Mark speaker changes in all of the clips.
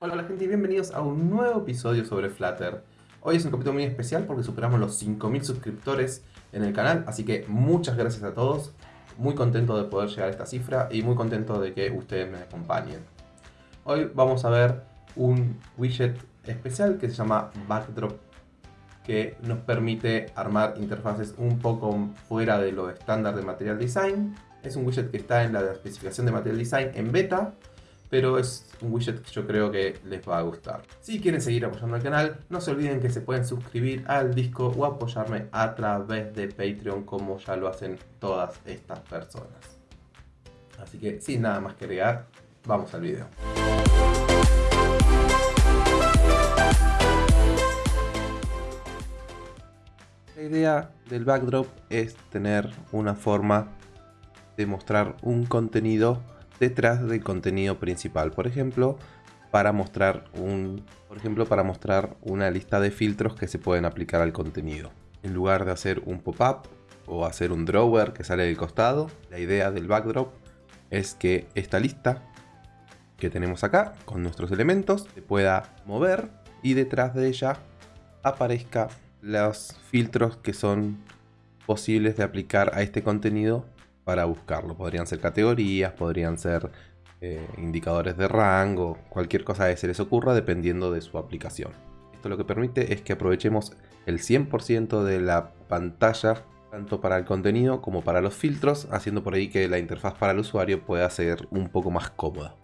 Speaker 1: Hola, hola gente y bienvenidos a un nuevo episodio sobre Flutter. Hoy es un capítulo muy especial porque superamos los 5000 suscriptores en el canal, así que muchas gracias a todos. Muy contento de poder llegar a esta cifra y muy contento de que ustedes me acompañen. Hoy vamos a ver un widget especial que se llama Backdrop que nos permite armar interfaces un poco fuera de lo estándar de Material Design. Es un widget que está en la especificación de Material Design en beta, pero es un widget que yo creo que les va a gustar. Si quieren seguir apoyando al canal, no se olviden que se pueden suscribir al disco o apoyarme a través de Patreon como ya lo hacen todas estas personas. Así que sin nada más que agregar, vamos al video. La idea del backdrop es tener una forma de mostrar un contenido detrás del contenido principal. Por ejemplo, para mostrar un, por ejemplo, para mostrar una lista de filtros que se pueden aplicar al contenido. En lugar de hacer un pop-up o hacer un drawer que sale del costado, la idea del backdrop es que esta lista que tenemos acá con nuestros elementos se pueda mover y detrás de ella aparezca los filtros que son posibles de aplicar a este contenido para buscarlo. Podrían ser categorías, podrían ser eh, indicadores de rango, cualquier cosa que se les ocurra dependiendo de su aplicación. Esto lo que permite es que aprovechemos el 100% de la pantalla tanto para el contenido como para los filtros, haciendo por ahí que la interfaz para el usuario pueda ser un poco más cómoda.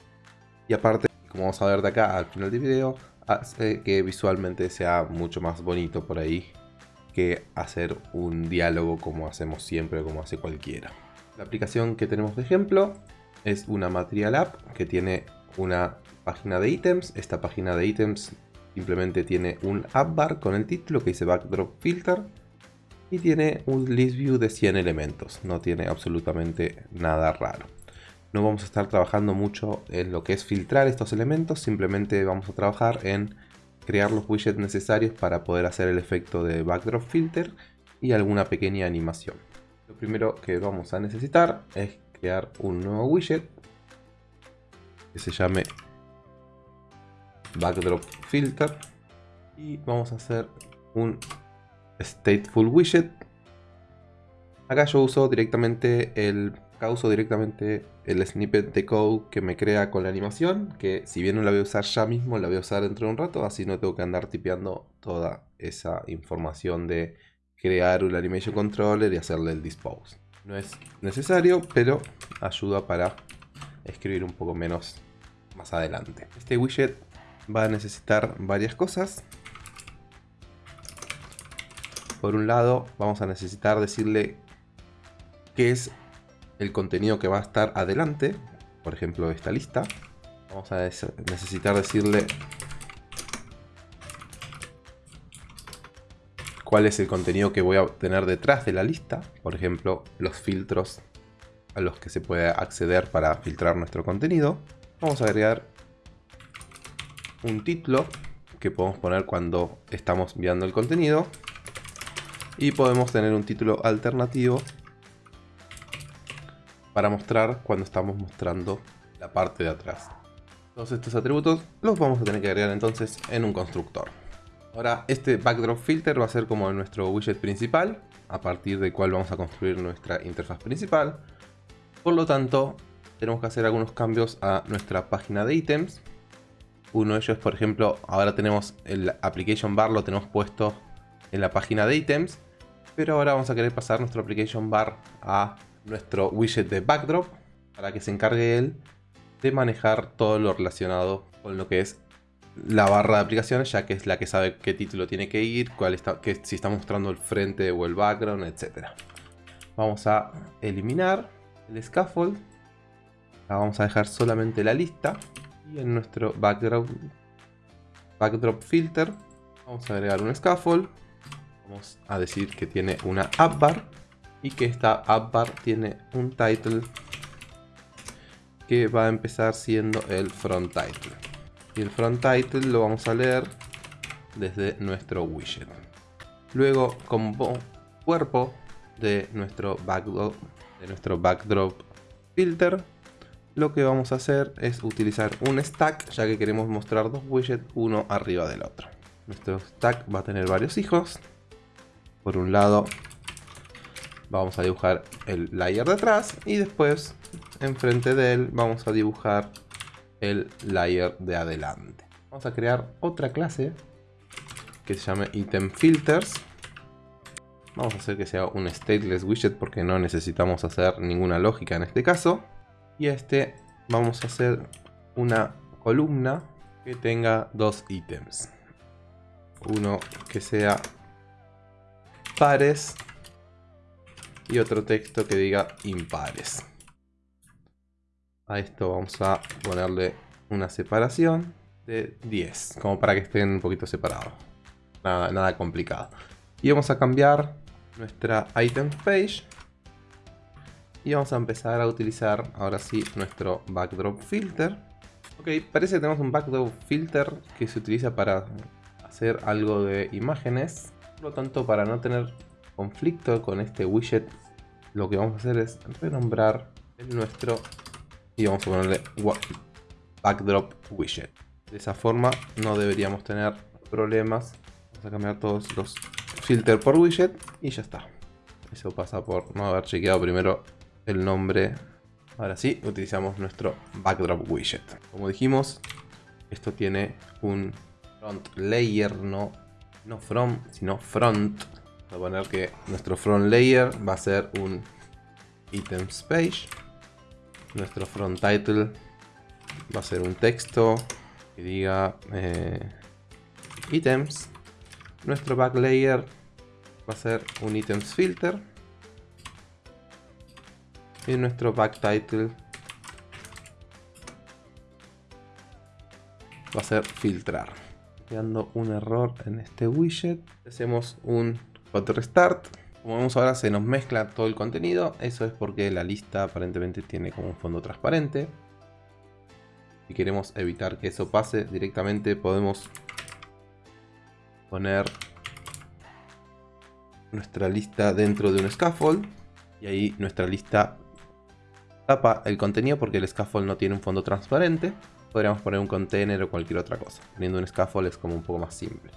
Speaker 1: Y aparte, como vamos a ver de acá al final del video, hace que visualmente sea mucho más bonito por ahí que hacer un diálogo como hacemos siempre, como hace cualquiera. La aplicación que tenemos de ejemplo es una Material App que tiene una página de ítems. Esta página de ítems simplemente tiene un app bar con el título que dice Backdrop Filter y tiene un list view de 100 elementos. No tiene absolutamente nada raro. No vamos a estar trabajando mucho en lo que es filtrar estos elementos, simplemente vamos a trabajar en crear los widgets necesarios para poder hacer el efecto de Backdrop Filter y alguna pequeña animación. Lo primero que vamos a necesitar es crear un nuevo widget que se llame backdrop filter. Y vamos a hacer un stateful widget. Acá yo uso directamente el acá uso directamente el snippet de code que me crea con la animación que si bien no la voy a usar ya mismo la voy a usar dentro de un rato así no tengo que andar tipeando toda esa información de crear un animation controller y hacerle el dispose. No es necesario, pero ayuda para escribir un poco menos más adelante. Este widget va a necesitar varias cosas. Por un lado, vamos a necesitar decirle qué es el contenido que va a estar adelante. Por ejemplo, esta lista. Vamos a necesitar decirle cuál es el contenido que voy a tener detrás de la lista. Por ejemplo, los filtros a los que se puede acceder para filtrar nuestro contenido. Vamos a agregar un título que podemos poner cuando estamos enviando el contenido. Y podemos tener un título alternativo para mostrar cuando estamos mostrando la parte de atrás. Todos estos atributos los vamos a tener que agregar entonces en un constructor. Ahora este backdrop filter va a ser como nuestro widget principal, a partir del cual vamos a construir nuestra interfaz principal. Por lo tanto, tenemos que hacer algunos cambios a nuestra página de ítems. Uno de ellos, por ejemplo, ahora tenemos el application bar, lo tenemos puesto en la página de ítems. Pero ahora vamos a querer pasar nuestro application bar a nuestro widget de backdrop para que se encargue él de manejar todo lo relacionado con lo que es la barra de aplicaciones, ya que es la que sabe qué título tiene que ir, cuál está, que, si está mostrando el frente o el background, etc. Vamos a eliminar el scaffold. vamos a dejar solamente la lista. Y en nuestro background, backdrop filter vamos a agregar un scaffold. Vamos a decir que tiene una app bar y que esta app bar tiene un title que va a empezar siendo el front title y el front title lo vamos a leer desde nuestro widget. Luego como cuerpo de nuestro backdrop, de nuestro backdrop filter lo que vamos a hacer es utilizar un stack, ya que queremos mostrar dos widgets uno arriba del otro. Nuestro stack va a tener varios hijos. Por un lado vamos a dibujar el layer de atrás y después enfrente de él vamos a dibujar el layer de adelante. Vamos a crear otra clase que se llame item filters. Vamos a hacer que sea un stateless widget porque no necesitamos hacer ninguna lógica en este caso. Y este vamos a hacer una columna que tenga dos ítems. Uno que sea pares y otro texto que diga impares. A esto vamos a ponerle una separación de 10, como para que estén un poquito separados. Nada, complicado. Y vamos a cambiar nuestra item page y vamos a empezar a utilizar ahora sí nuestro backdrop filter. Ok, parece que tenemos un backdrop filter que se utiliza para hacer algo de imágenes. Por lo tanto, para no tener conflicto con este widget, lo que vamos a hacer es renombrar nuestro y vamos a ponerle backdrop widget. De esa forma no deberíamos tener problemas. Vamos a cambiar todos los filters por widget y ya está. Eso pasa por no haber chequeado primero el nombre. Ahora sí, utilizamos nuestro backdrop widget. Como dijimos, esto tiene un front layer, no, no from, sino front. Voy a poner que nuestro front layer va a ser un items page. Nuestro front title va a ser un texto que diga eh, items. Nuestro back layer va a ser un items filter. Y nuestro back title va a ser filtrar. Creando un error en este widget hacemos un hot restart como vemos ahora se nos mezcla todo el contenido eso es porque la lista aparentemente tiene como un fondo transparente si queremos evitar que eso pase directamente podemos poner nuestra lista dentro de un scaffold y ahí nuestra lista tapa el contenido porque el scaffold no tiene un fondo transparente. Podríamos poner un container o cualquier otra cosa. Poniendo un scaffold es como un poco más simple.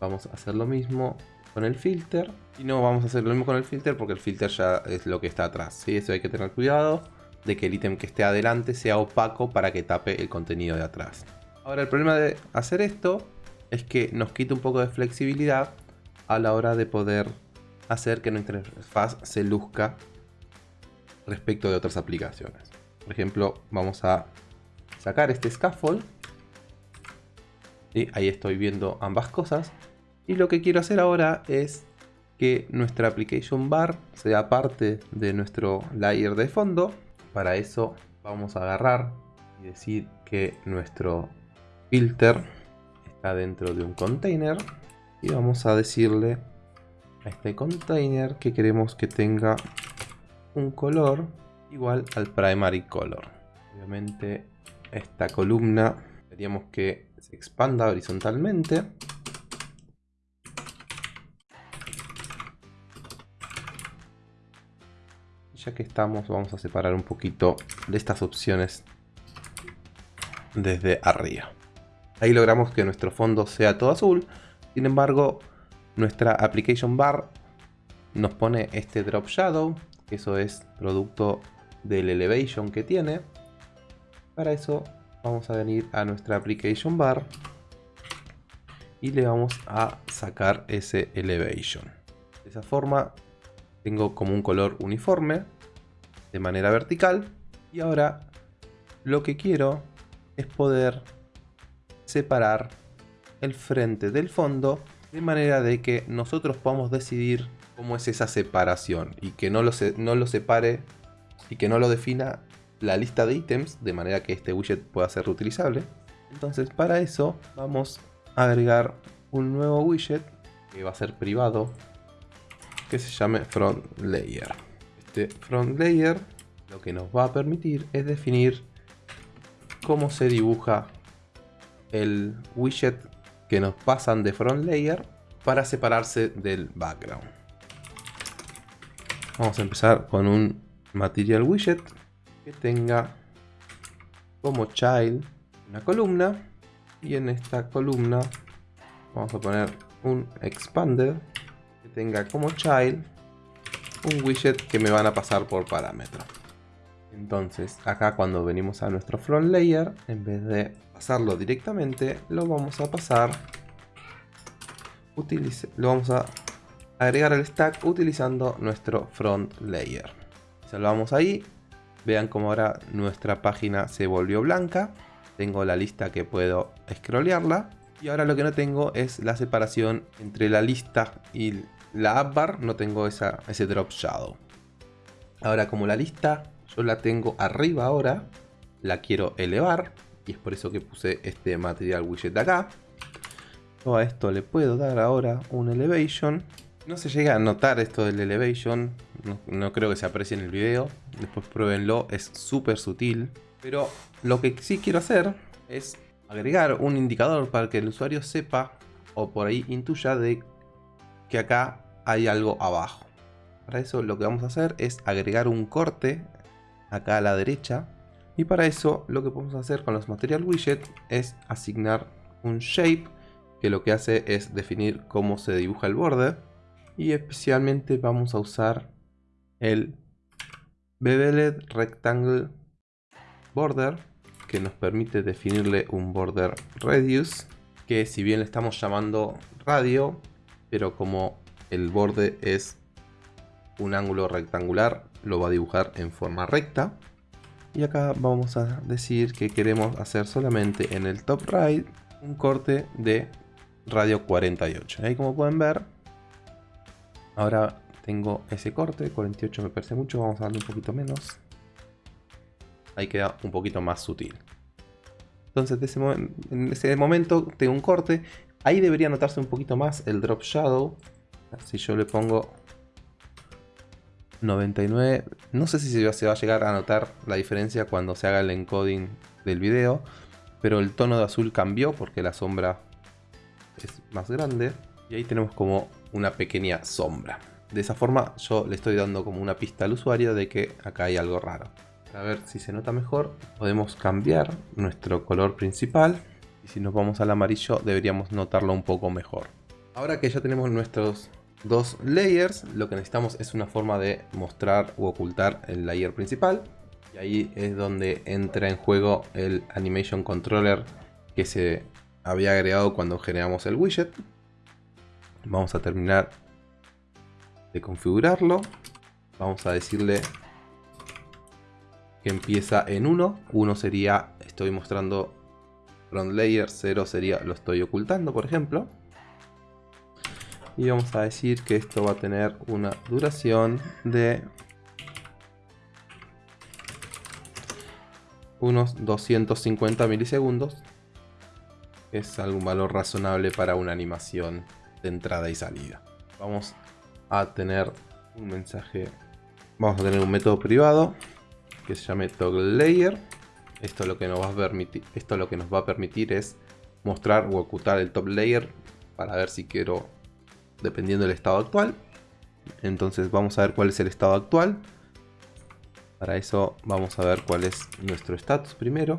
Speaker 1: Vamos a hacer lo mismo con el filter. Y no vamos a hacer lo mismo con el filter porque el filter ya es lo que está atrás. ¿sí? Eso hay que tener cuidado de que el ítem que esté adelante sea opaco para que tape el contenido de atrás. Ahora el problema de hacer esto es que nos quita un poco de flexibilidad a la hora de poder hacer que nuestra interfaz se luzca respecto de otras aplicaciones. Por ejemplo, vamos a sacar este scaffold. Y ahí estoy viendo ambas cosas. Y lo que quiero hacer ahora es que nuestra application bar sea parte de nuestro layer de fondo. Para eso vamos a agarrar y decir que nuestro filter está dentro de un container. Y vamos a decirle a este container que queremos que tenga un color igual al primary color. Obviamente esta columna queríamos que se expanda horizontalmente. Ya que estamos, vamos a separar un poquito de estas opciones desde arriba. Ahí logramos que nuestro fondo sea todo azul. Sin embargo, nuestra application bar nos pone este drop shadow eso es producto del elevation que tiene. Para eso vamos a venir a nuestra application bar y le vamos a sacar ese elevation. De esa forma tengo como un color uniforme de manera vertical y ahora lo que quiero es poder separar el frente del fondo de manera de que nosotros podamos decidir cómo es esa separación y que no lo, no lo separe y que no lo defina la lista de ítems de manera que este widget pueda ser reutilizable. Entonces para eso vamos a agregar un nuevo widget que va a ser privado que se llame front layer. Este front layer lo que nos va a permitir es definir cómo se dibuja el widget que nos pasan de front layer para separarse del background. Vamos a empezar con un material widget que tenga como child una columna y en esta columna vamos a poner un expanded que tenga como child un widget que me van a pasar por parámetro. Entonces acá cuando venimos a nuestro front layer, en vez de pasarlo directamente, lo vamos a pasar, utilice, lo vamos a agregar al stack utilizando nuestro front layer. Salvamos ahí, vean como ahora nuestra página se volvió blanca, tengo la lista que puedo scrollearla y ahora lo que no tengo es la separación entre la lista y la app bar, no tengo ese drop shadow. Ahora como la lista yo la tengo arriba ahora, la quiero elevar y es por eso que puse este material widget acá. Yo a esto le puedo dar ahora un elevation. No se llega a notar esto del elevation, no, no creo que se aprecie en el video, después pruébenlo, es súper sutil. Pero lo que sí quiero hacer es agregar un indicador para que el usuario sepa o por ahí intuya de que acá hay algo abajo. Para eso lo que vamos a hacer es agregar un corte acá a la derecha. Y para eso lo que podemos hacer con los material widget es asignar un shape que lo que hace es definir cómo se dibuja el borde. Y especialmente vamos a usar el Beveled Rectangle Border que nos permite definirle un border radius que si bien le estamos llamando radio pero como el borde es un ángulo rectangular lo va a dibujar en forma recta. Y acá vamos a decir que queremos hacer solamente en el top right un corte de radio 48. Ahí como pueden ver, ahora tengo ese corte, 48 me parece mucho, vamos a darle un poquito menos. Ahí queda un poquito más sutil. Entonces en ese momento tengo un corte, ahí debería notarse un poquito más el drop shadow. Si yo le pongo 99. No sé si se va a llegar a notar la diferencia cuando se haga el encoding del video. Pero el tono de azul cambió porque la sombra es más grande. Y ahí tenemos como una pequeña sombra. De esa forma yo le estoy dando como una pista al usuario de que acá hay algo raro. A ver si se nota mejor, podemos cambiar nuestro color principal. Y si nos vamos al amarillo deberíamos notarlo un poco mejor. Ahora que ya tenemos nuestros dos layers, lo que necesitamos es una forma de mostrar u ocultar el layer principal. Y ahí es donde entra en juego el Animation Controller que se había agregado cuando generamos el widget. Vamos a terminar de configurarlo. Vamos a decirle que empieza en 1. 1 sería estoy mostrando front layer, 0 sería lo estoy ocultando, por ejemplo. Y vamos a decir que esto va a tener una duración de unos 250 milisegundos. Es algún valor razonable para una animación de entrada y salida. Vamos a tener un mensaje vamos a tener un método privado que se llame toggle layer esto lo que nos va a permitir esto lo que nos va a permitir es mostrar o ocultar el top layer para ver si quiero dependiendo del estado actual. Entonces vamos a ver cuál es el estado actual. Para eso vamos a ver cuál es nuestro status primero.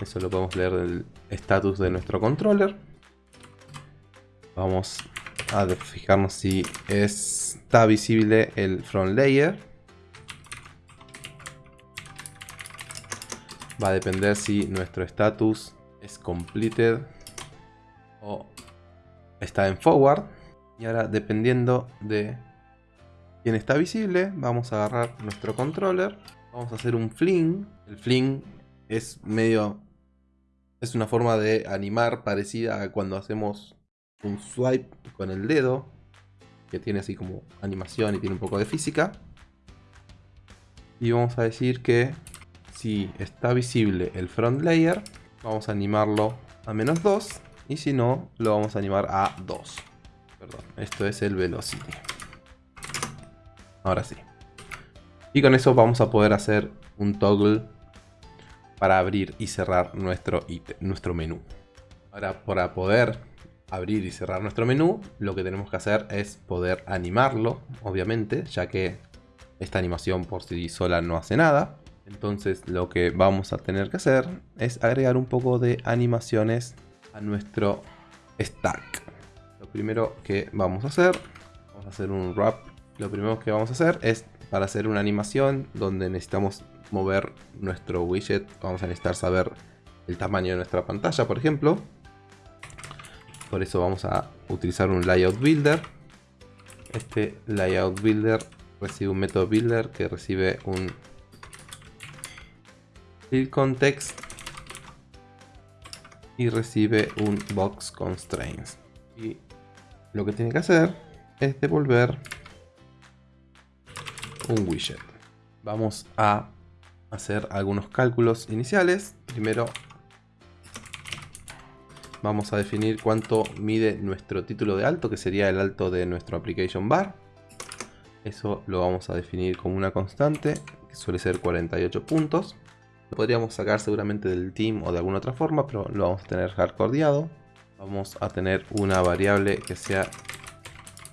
Speaker 1: Eso lo podemos leer del status de nuestro controller. Vamos a fijarnos si está visible el front layer. Va a depender si nuestro status es completed o está en forward. Y ahora dependiendo de quién está visible, vamos a agarrar nuestro controller. Vamos a hacer un fling. El fling es medio... Es una forma de animar parecida a cuando hacemos un swipe con el dedo. Que tiene así como animación y tiene un poco de física. Y vamos a decir que si está visible el front layer, vamos a animarlo a menos 2 y si no, lo vamos a animar a 2. Perdón, esto es el velocity. Ahora sí. Y con eso vamos a poder hacer un toggle para abrir y cerrar nuestro, nuestro menú. Ahora, para poder abrir y cerrar nuestro menú, lo que tenemos que hacer es poder animarlo, obviamente, ya que esta animación por sí sola no hace nada. Entonces lo que vamos a tener que hacer es agregar un poco de animaciones a nuestro stack. Lo primero que vamos a hacer, vamos a hacer un wrap. Lo primero que vamos a hacer es para hacer una animación donde necesitamos mover nuestro widget, vamos a necesitar saber el tamaño de nuestra pantalla, por ejemplo. Por eso vamos a utilizar un layout builder. Este layout builder recibe un método builder que recibe un fill context y recibe un box constraints. Y lo que tiene que hacer es devolver un widget. Vamos a hacer algunos cálculos iniciales. Primero vamos a definir cuánto mide nuestro título de alto, que sería el alto de nuestro application bar. Eso lo vamos a definir como una constante, que suele ser 48 puntos. Lo podríamos sacar seguramente del team o de alguna otra forma, pero lo vamos a tener hardcodeado. Vamos a tener una variable que sea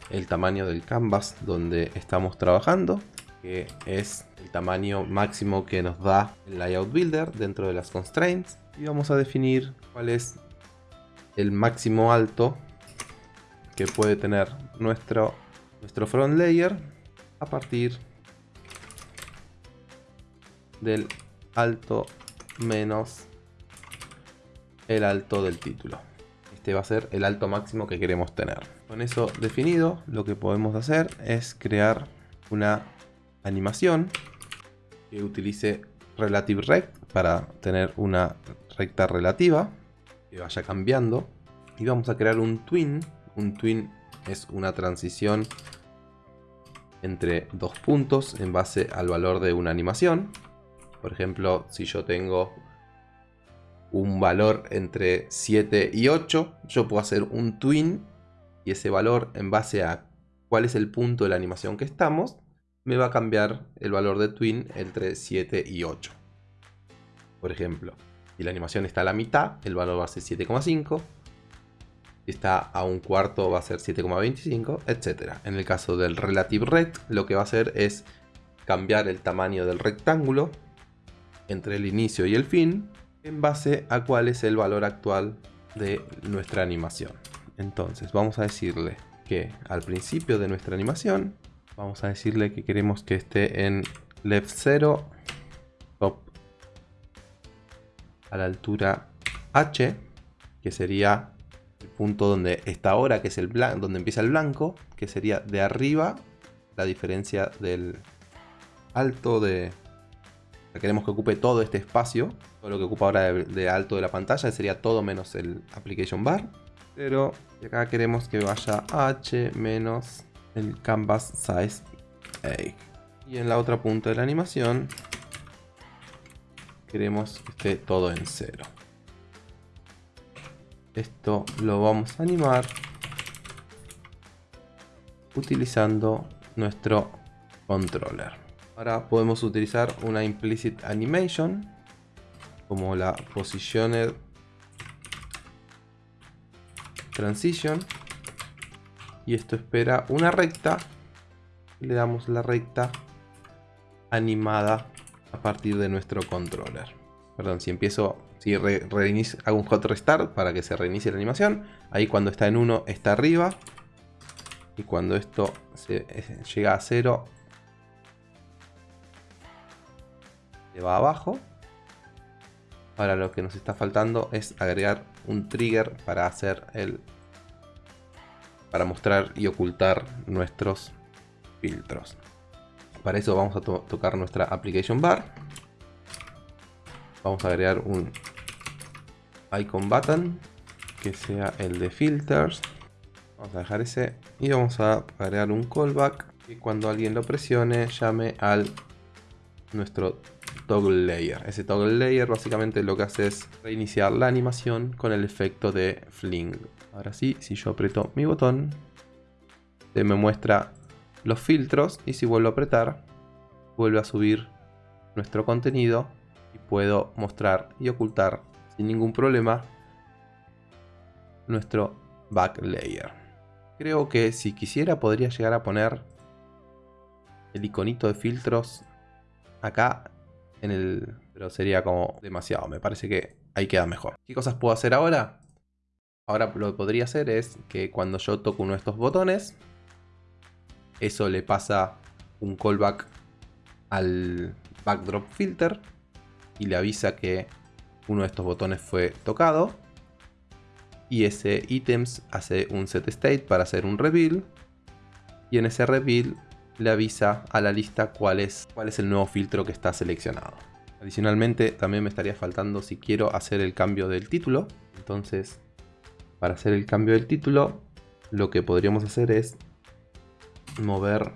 Speaker 1: el tamaño del canvas donde estamos trabajando, que es el tamaño máximo que nos da el layout builder dentro de las constraints. Y vamos a definir cuál es el máximo alto que puede tener nuestro, nuestro front layer a partir del alto menos el alto del título. Este va a ser el alto máximo que queremos tener. Con eso definido, lo que podemos hacer es crear una animación que utilice Relative Rect para tener una recta relativa que vaya cambiando. Y vamos a crear un twin. Un twin es una transición entre dos puntos en base al valor de una animación. Por ejemplo, si yo tengo un valor entre 7 y 8, yo puedo hacer un twin y ese valor en base a cuál es el punto de la animación que estamos, me va a cambiar el valor de twin entre 7 y 8. Por ejemplo, si la animación está a la mitad, el valor va a ser 7,5. Si está a un cuarto va a ser 7,25, etc. En el caso del Relative Rect, lo que va a hacer es cambiar el tamaño del rectángulo entre el inicio y el fin en base a cuál es el valor actual de nuestra animación. Entonces vamos a decirle que al principio de nuestra animación vamos a decirle que queremos que esté en left 0 top a la altura h que sería el punto donde está ahora que es el blanco donde empieza el blanco que sería de arriba la diferencia del alto de queremos que ocupe todo este espacio todo lo que ocupa ahora de, alto de la pantalla sería todo menos el application bar. Pero acá queremos que vaya h menos el canvas size y en la otra punta de la animación queremos que esté todo en cero. Esto lo vamos a animar utilizando nuestro controller ahora podemos utilizar una implicit animation como la positioner transition. Y esto espera una recta. Le damos la recta animada a partir de nuestro controller. Perdón si empiezo si hago un hot restart para que se reinicie la animación. Ahí cuando está en 1 está arriba. Y cuando esto eh, llega a 0 va abajo Ahora lo que nos está faltando es agregar un trigger para hacer el para mostrar y ocultar nuestros filtros. Para eso vamos a tocar nuestra application bar. Vamos a agregar un icon button que sea el de filters. Vamos a dejar ese y vamos a agregar un callback y cuando alguien lo presione llame al nuestro toggle layer. Ese toggle layer básicamente lo que hace es reiniciar la animación con el efecto de fling. Ahora sí, si yo aprieto mi botón, se me muestra los filtros y si vuelvo a apretar, vuelve a subir nuestro contenido y puedo mostrar y ocultar sin ningún problema nuestro back layer. Creo que si quisiera podría llegar a poner el iconito de filtros acá Pero sería como demasiado, me parece que ahí queda mejor. ¿Qué cosas puedo hacer ahora? Ahora lo que podría hacer es que cuando yo toco uno de estos botones, eso le pasa un callback al backdrop filter y le avisa que uno de estos botones fue tocado. Y ese items hace un set state para hacer un reveal. Y en ese reveal le avisa a la lista cuál es, cuál es el nuevo filtro que está seleccionado. Adicionalmente también me estaría faltando si quiero hacer el cambio del título. Entonces para hacer el cambio del título lo que podríamos hacer es mover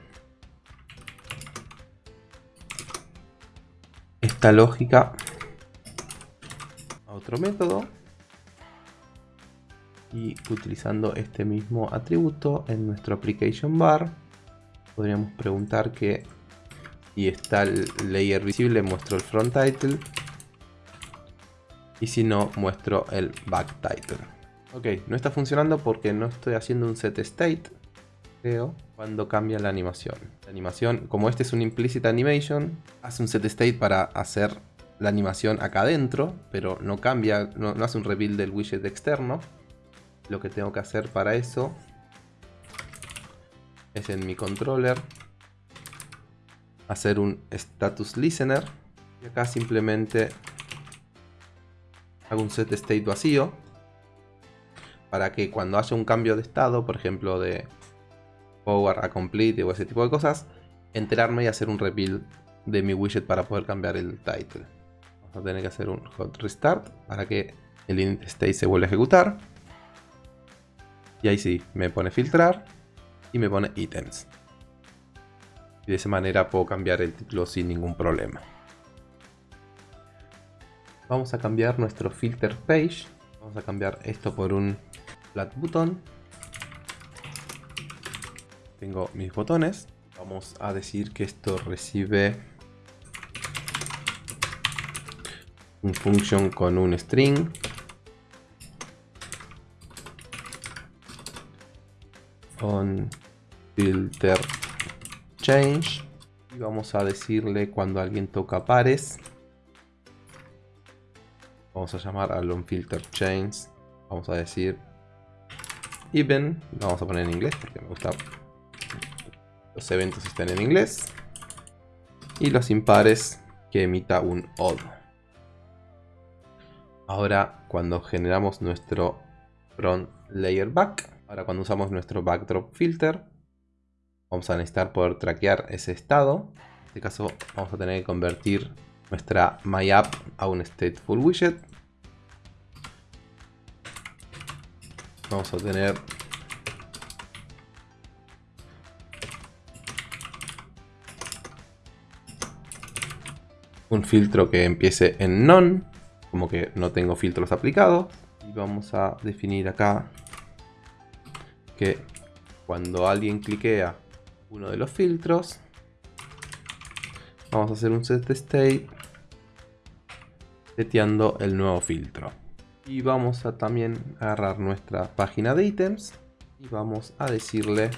Speaker 1: esta lógica a otro método y utilizando este mismo atributo en nuestro application bar podríamos preguntar que si está el layer visible muestro el front title y si no muestro el back title. Ok no está funcionando porque no estoy haciendo un set state creo cuando cambia la animación. La animación como este es un implicit animation hace un set state para hacer la animación acá adentro pero no cambia no, no hace un reveal del widget externo. Lo que tengo que hacer para eso es en mi controller hacer un status listener y acá simplemente hago un set state vacío para que cuando haya un cambio de estado, por ejemplo de power a complete o ese tipo de cosas, enterarme y hacer un reveal de mi widget para poder cambiar el title. Vamos a tener que hacer un hot restart para que el init state se vuelva a ejecutar. Y ahí sí, me pone filtrar y me pone ítems. Y de esa manera puedo cambiar el título sin ningún problema. Vamos a cambiar nuestro filter page. Vamos a cambiar esto por un flat button. Tengo mis botones. Vamos a decir que esto recibe un function con un string on filter change. Y vamos a decirle cuando alguien toca pares. Vamos a llamar al on filter change. Vamos a decir even. Lo vamos a poner en inglés porque me gusta. Los eventos estén en inglés. Y los impares que emita un odd. Ahora cuando generamos nuestro front layer back Ahora cuando usamos nuestro backdrop filter, vamos a necesitar poder traquear ese estado. En este caso vamos a tener que convertir nuestra MyApp a un stateful widget. Vamos a tener un filtro que empiece en none, como que no tengo filtros aplicados. Y vamos a definir acá que cuando alguien cliquea uno de los filtros, vamos a hacer un set state seteando el nuevo filtro. Y vamos a también agarrar nuestra página de ítems y vamos a decirle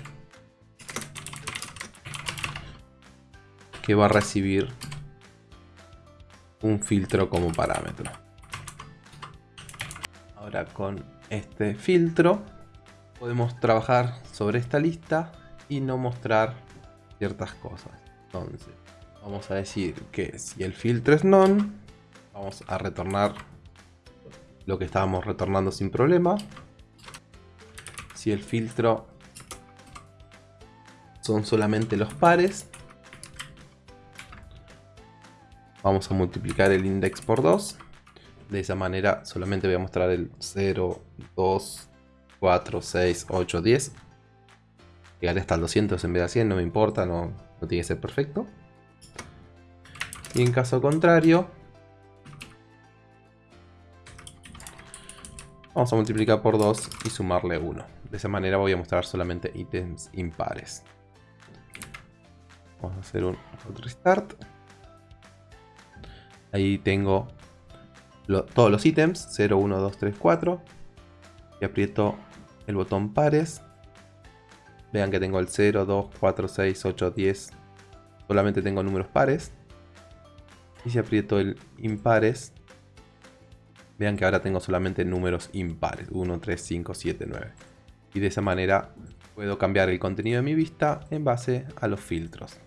Speaker 1: que va a recibir un filtro como parámetro. Ahora con este filtro podemos trabajar sobre esta lista y no mostrar ciertas cosas. Entonces, vamos a decir que si el filtro es none, vamos a retornar lo que estábamos retornando sin problema. Si el filtro son solamente los pares, vamos a multiplicar el index por 2. De esa manera solamente voy a mostrar el 0, 2, 4, 6, 8, 10. Llegaré hasta el 200 en vez de 100, no me importa, no, tiene que ser perfecto. Y en caso contrario, vamos a multiplicar por 2 y sumarle 1. De esa manera voy a mostrar solamente ítems impares. Vamos a hacer un restart. Ahí tengo todos los ítems, 0, 1, 2, 3, 4. Y aprieto el botón pares. Vean que tengo el 0, 2, 4, 6, 8, 10. Solamente tengo números pares. Y si aprieto el impares, vean que ahora tengo solamente números impares. 1, 3, 5, 7, 9. Y de esa manera puedo cambiar el contenido de mi vista en base a los filtros.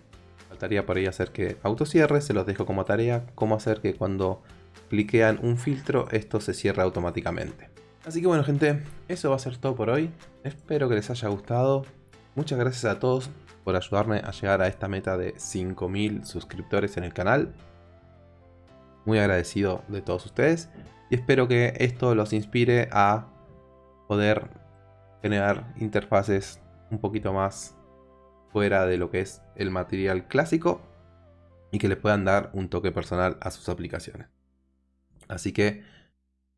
Speaker 1: Faltaría por ahí hacer que autocierre, se los dejo como tarea, cómo hacer que cuando cliquean un filtro esto se cierre automáticamente. Así que bueno gente, eso va a ser todo por hoy. Espero que les haya gustado. Muchas gracias a todos por ayudarme a llegar a esta meta de 5000 suscriptores en el canal. Muy agradecido de todos ustedes. Y espero que esto los inspire a poder generar interfaces un poquito más fuera de lo que es el material clásico y que le puedan dar un toque personal a sus aplicaciones. Así que,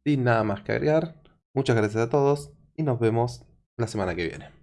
Speaker 1: sin nada más que agregar, muchas gracias a todos y nos vemos la semana que viene.